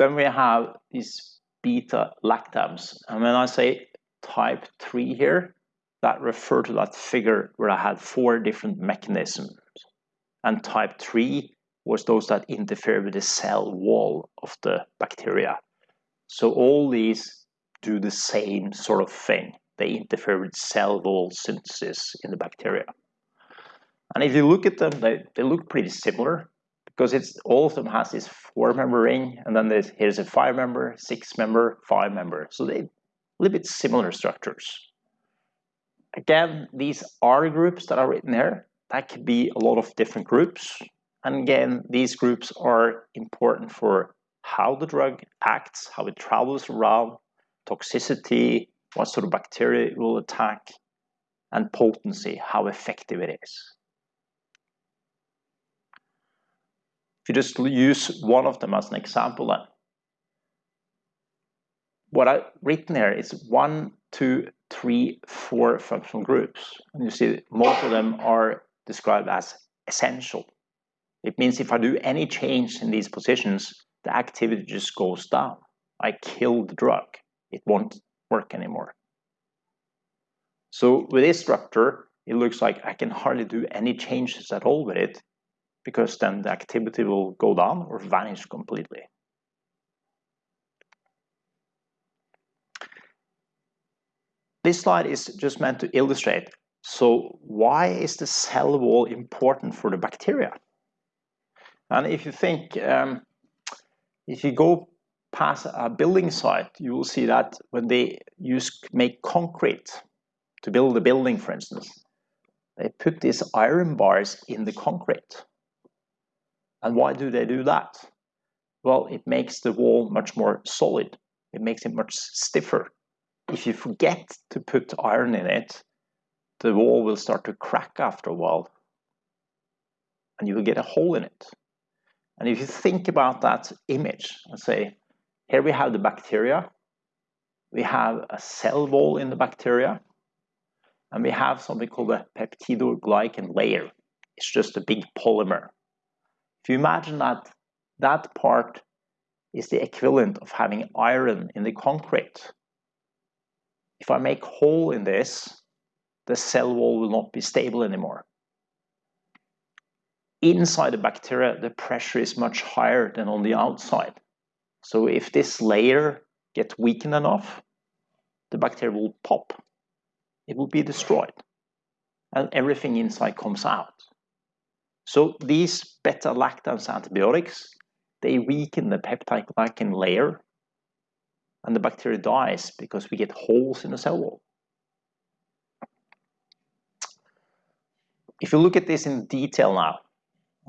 then we have these beta lactams. And when I say type 3 here, that refer to that figure where I had four different mechanisms. And type 3 was those that interfere with the cell wall of the bacteria. So all these do the same sort of thing. They interfere with cell wall synthesis in the bacteria. And if you look at them, they, they look pretty similar because it's all of them has this four member ring and then there's here's a five member, six member, five member. So they a little bit similar structures. Again, these R groups that are written here, that could be a lot of different groups. And again, these groups are important for how the drug acts, how it travels around, toxicity, what sort of bacteria it will attack, and potency, how effective it is. If you just use one of them as an example then, what I've written here is one, two, three, four functional groups. And you see most of them are described as essential. It means if I do any change in these positions, the activity just goes down. I kill the drug. It won't work anymore. So with this structure, it looks like I can hardly do any changes at all with it because then the activity will go down or vanish completely. This slide is just meant to illustrate. So why is the cell wall important for the bacteria? And if you think, um, if you go past a building site, you will see that when they use make concrete to build a building, for instance, they put these iron bars in the concrete. And why do they do that? Well, it makes the wall much more solid. It makes it much stiffer if you forget to put iron in it, the wall will start to crack after a while and you will get a hole in it. And if you think about that image and say, here we have the bacteria, we have a cell wall in the bacteria, and we have something called a peptidoglycan layer. It's just a big polymer. If you imagine that that part is the equivalent of having iron in the concrete, if I make hole in this, the cell wall will not be stable anymore. Inside the bacteria, the pressure is much higher than on the outside. So if this layer gets weakened enough, the bacteria will pop. It will be destroyed. And everything inside comes out. So these beta-lactams antibiotics, they weaken the peptidoglycan layer and the bacteria dies because we get holes in the cell wall. If you look at this in detail now,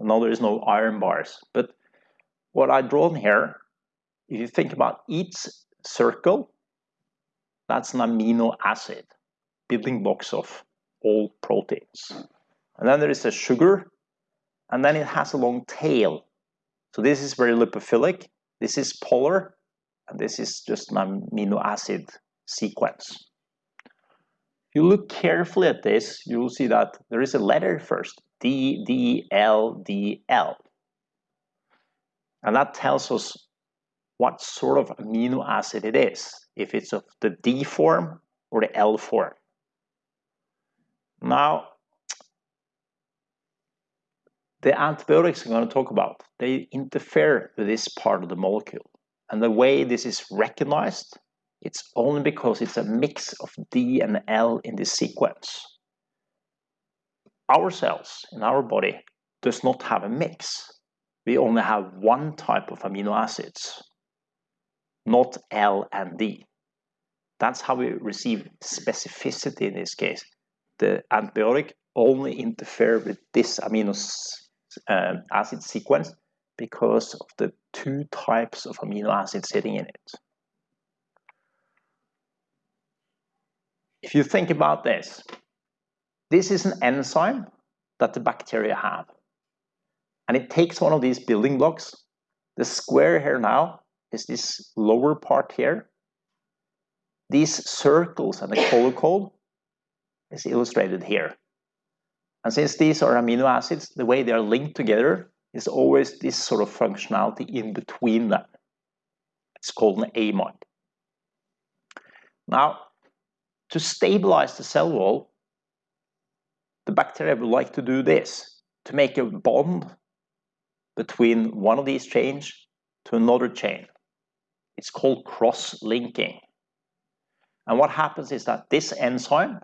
I know there is no iron bars, but what I've drawn here, if you think about each circle, that's an amino acid, building blocks of all proteins. And then there is a sugar, and then it has a long tail. So this is very lipophilic, this is polar, and this is just an amino acid sequence. If you look carefully at this, you will see that there is a letter first, D, D, L, D, L. And that tells us what sort of amino acid it is, if it's of the D form or the L form. Now, the antibiotics I'm going to talk about, they interfere with this part of the molecule. And the way this is recognized, it's only because it's a mix of D and L in this sequence. Our cells in our body does not have a mix. We only have one type of amino acids, not L and D. That's how we receive specificity in this case. The antibiotic only interfere with this amino uh, acid sequence because of the two types of amino acids sitting in it. If you think about this, this is an enzyme that the bacteria have. And it takes one of these building blocks. The square here now is this lower part here. These circles and the color code is illustrated here. And since these are amino acids, the way they are linked together is always this sort of functionality in between them. It's called an amide. Now, to stabilize the cell wall, the bacteria would like to do this, to make a bond between one of these chains to another chain. It's called cross-linking. And what happens is that this enzyme,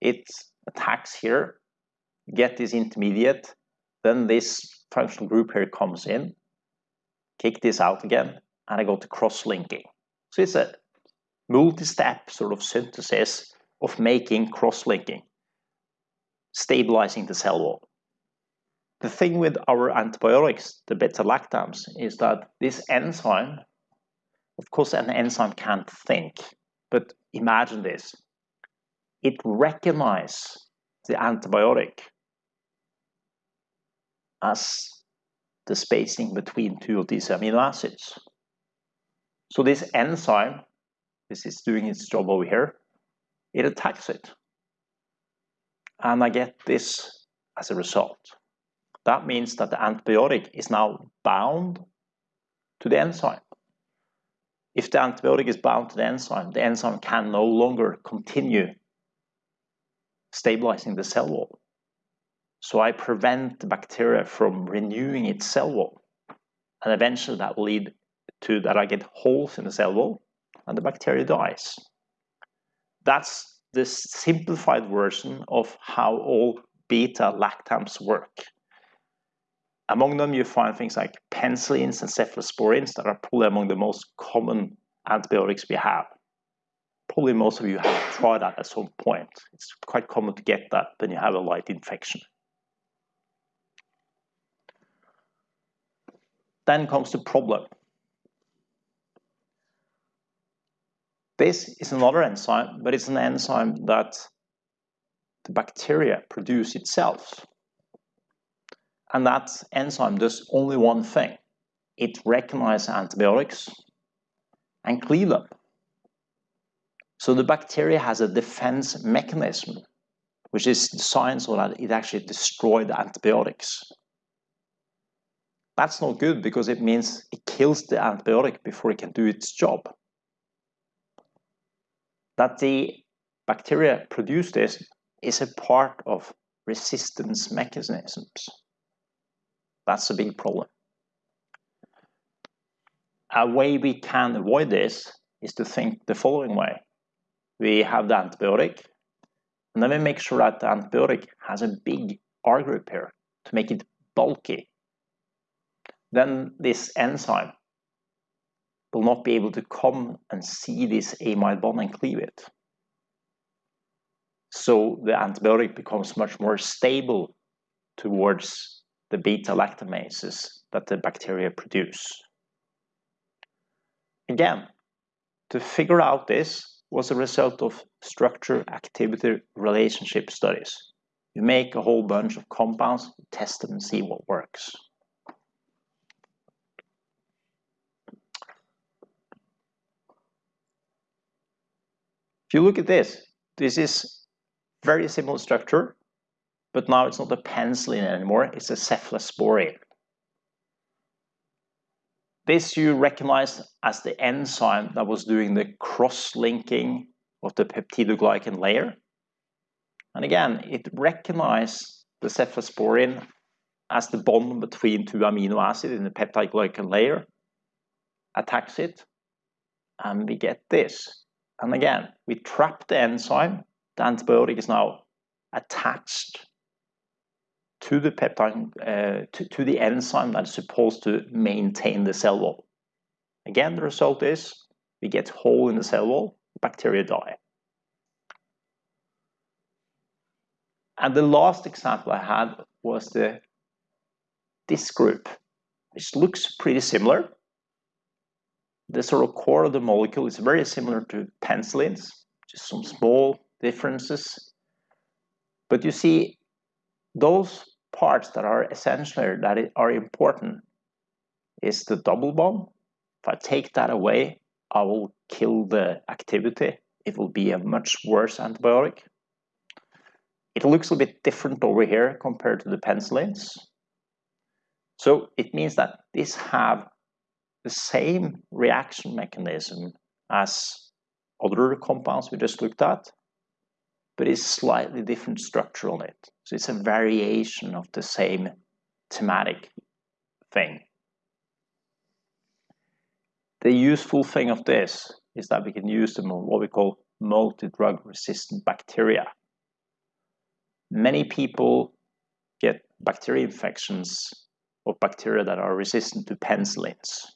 it attacks here, get this intermediate, then this functional group here comes in, kick this out again, and I go to cross-linking. So it's a multi-step sort of synthesis of making cross-linking, stabilizing the cell wall. The thing with our antibiotics, the beta-lactams, is that this enzyme, of course an enzyme can't think, but imagine this. It recognizes the antibiotic as the spacing between two of these amino acids. So this enzyme, this is doing its job over here, it attacks it. And I get this as a result. That means that the antibiotic is now bound to the enzyme. If the antibiotic is bound to the enzyme, the enzyme can no longer continue stabilizing the cell wall. So I prevent the bacteria from renewing its cell wall. And eventually that will lead to that I get holes in the cell wall and the bacteria dies. That's the simplified version of how all beta lactams work. Among them you find things like penicillins and cephalosporins that are probably among the most common antibiotics we have. Probably most of you have tried that at some point. It's quite common to get that when you have a light infection. Then comes the problem. This is another enzyme, but it's an enzyme that the bacteria produce itself. And that enzyme does only one thing. It recognizes antibiotics and cleave them. So the bacteria has a defense mechanism, which is designed so that it actually destroys the antibiotics. That's not good because it means it kills the antibiotic before it can do its job. That the bacteria produce this is a part of resistance mechanisms. That's a big problem. A way we can avoid this is to think the following way. We have the antibiotic, and then we make sure that the antibiotic has a big R group here to make it bulky then this enzyme will not be able to come and see this amide bond and cleave it. So the antibiotic becomes much more stable towards the beta lactamases that the bacteria produce. Again, to figure out this was a result of structure activity relationship studies. You make a whole bunch of compounds, test them and see what works. If you look at this, this is very similar structure, but now it's not a penicillin anymore, it's a cephalosporin. This you recognize as the enzyme that was doing the cross-linking of the peptidoglycan layer. And again, it recognized the cephalosporin as the bond between two amino acids in the peptidoglycan layer, attacks it, and we get this. And again, we trap the enzyme. The antibiotic is now attached to the peptide, uh, to, to the enzyme that is supposed to maintain the cell wall. Again, the result is we get hole in the cell wall, bacteria die. And the last example I had was the this group, which looks pretty similar the sort of core of the molecule is very similar to penicillins, just some small differences. But you see, those parts that are essential, that are important, is the double bond. If I take that away, I will kill the activity. It will be a much worse antibiotic. It looks a bit different over here compared to the penicillins. So it means that these have the same reaction mechanism as other compounds we just looked at, but it's slightly different structure on it. So it's a variation of the same thematic thing. The useful thing of this is that we can use them on what we call multi-drug resistant bacteria. Many people get bacteria infections of bacteria that are resistant to penicillins.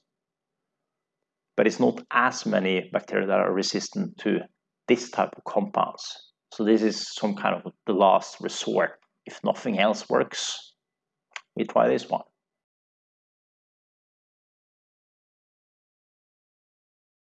But it's not as many bacteria that are resistant to this type of compounds. So this is some kind of the last resort. If nothing else works, we try this one.